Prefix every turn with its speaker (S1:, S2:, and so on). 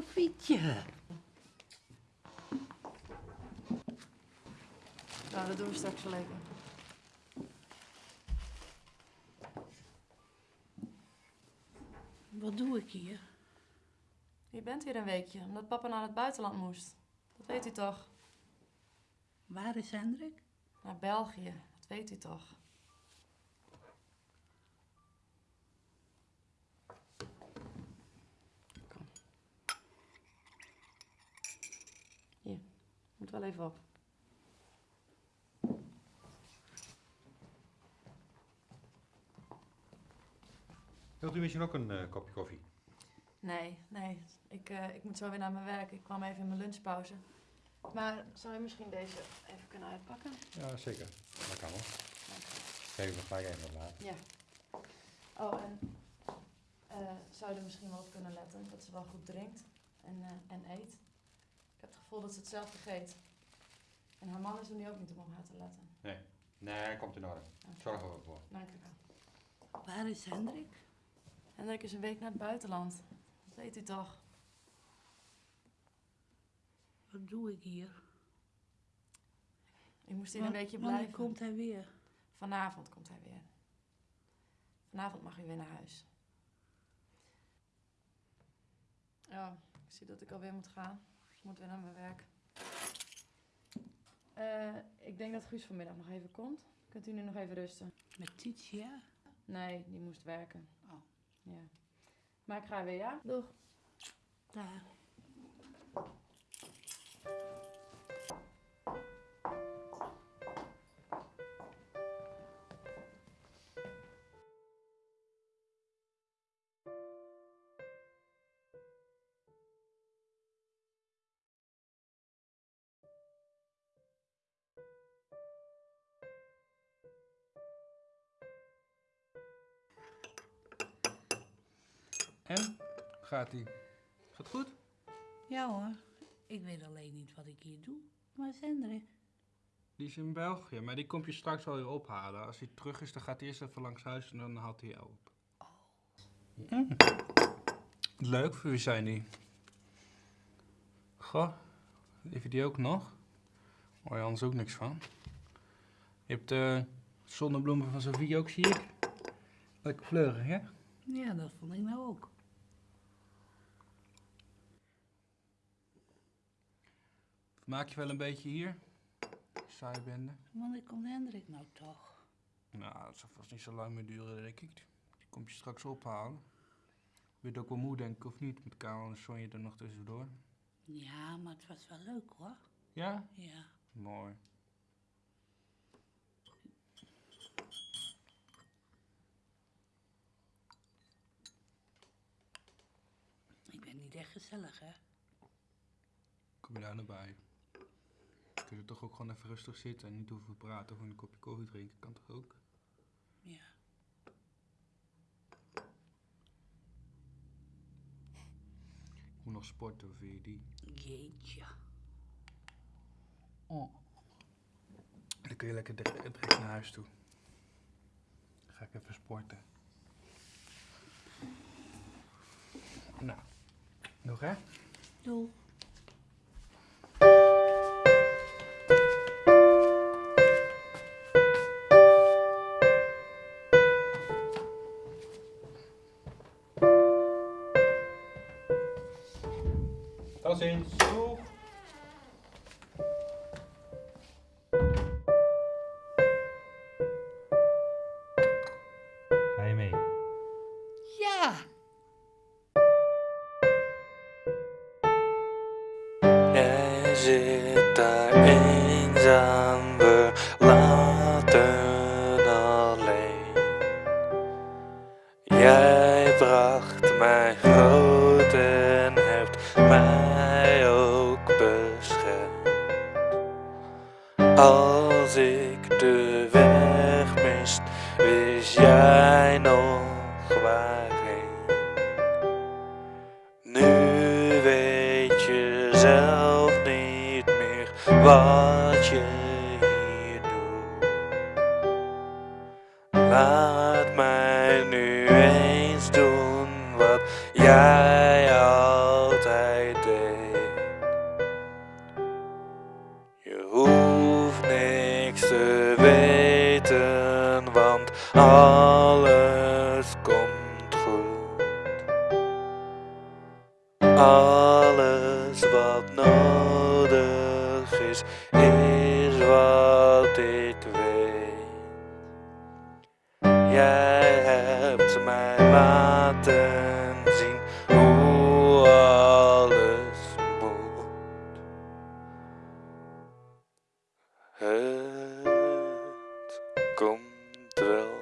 S1: Sofietje.
S2: Nou, dat doen we straks wel even.
S1: Wat doe ik hier?
S2: Je bent hier een weekje, omdat papa naar het buitenland moest. Dat weet u toch?
S1: Waar is Hendrik?
S2: Naar België, dat weet u toch? Kom. Hier, moet wel even op.
S3: Wilt u misschien ook een eh, kopje koffie?
S2: Nee, nee. Ik, eh, ik moet zo weer naar mijn werk. Ik kwam even in mijn lunchpauze. Maar zou je misschien deze even kunnen uitpakken?
S3: Ja, zeker. Dat kan wel. Geef me gelijk even wat.
S2: Ja. Oh, en eh, zou je er misschien wel op kunnen letten dat ze wel goed drinkt en, eh, en eet? Ik heb het gevoel dat ze het zelf vergeet. En haar man is er nu ook niet om op haar te letten.
S3: Nee, komt in orde. Zorgen we ervoor.
S2: Dank u wel.
S1: Waar is Hendrik?
S2: Hendrik is een week naar het buitenland. Dat weet u toch?
S1: Wat doe ik hier?
S2: Ik moest hier een
S1: Wanneer
S2: blijven.
S1: komt hij weer?
S2: Vanavond komt hij weer. Vanavond mag u weer naar huis. Ja, ik zie dat ik alweer moet gaan. Ik moet weer naar mijn werk. Eh, ik denk dat Guus vanmiddag nog even komt. Kunt u nu nog even rusten?
S1: Met Titia?
S2: Nee, die moest werken.
S1: Oh.
S2: Ja. Maar ik ga weer, ja? Doeg.
S1: Daar.
S4: En? Gaat ie? Gaat goed?
S1: Ja hoor. Ik weet alleen niet wat ik hier doe. Waar is Hendrik?
S4: Die is in België, maar die komt je straks wel weer ophalen. Als hij terug is, dan gaat hij eerst even langs huis en dan haalt hij jou op. Mm. Leuk, voor wie zijn die? Goh, heeft hij die ook nog? Hoor je anders ook niks van. Je hebt de zonnebloemen van Sofie ook, zie ik. Lekker fleurig, hè?
S1: Ja, dat vond ik nou ook.
S4: Maak je wel een beetje hier? Saaie bende.
S1: Wanneer komt Hendrik nou toch?
S4: Nou, dat zal vast niet zo lang meer duren, denk ik. Die komt je straks ophalen. Weet ook wel moe, denk ik, of niet? Met Karel en Sonja er nog tussendoor.
S1: Ja, maar het was wel leuk hoor.
S4: Ja?
S1: Ja.
S4: Mooi.
S1: Ik ben niet echt gezellig hè.
S4: Kom je daar naar bij? Kun je toch ook gewoon even rustig zitten en niet hoeven praten of een kopje koffie drinken? Kan toch ook?
S1: Ja.
S4: Ik moet nog sporten, vind je die?
S1: Jeetje.
S4: Oh. Dan kun je lekker direct direct naar huis toe. Dan ga ik even sporten. Nou, nog hè?
S1: Doei.
S3: Tot ziens. Doeg. Ga je mee?
S1: Ja.
S4: Zit daar eenzaam, verlaten alleen. Jij bracht mij groot en hebt mij ook beschermd. Als ik de weg mist, wist jij nog waarheen. Nu weet je zelf niet meer wat je hier doet. Laat mij nu eens doen wat jij alles komt goed. Alles wat nodig is, is wat ik weet. Jij hebt mij laten zien hoe alles moet. Het komt. thrill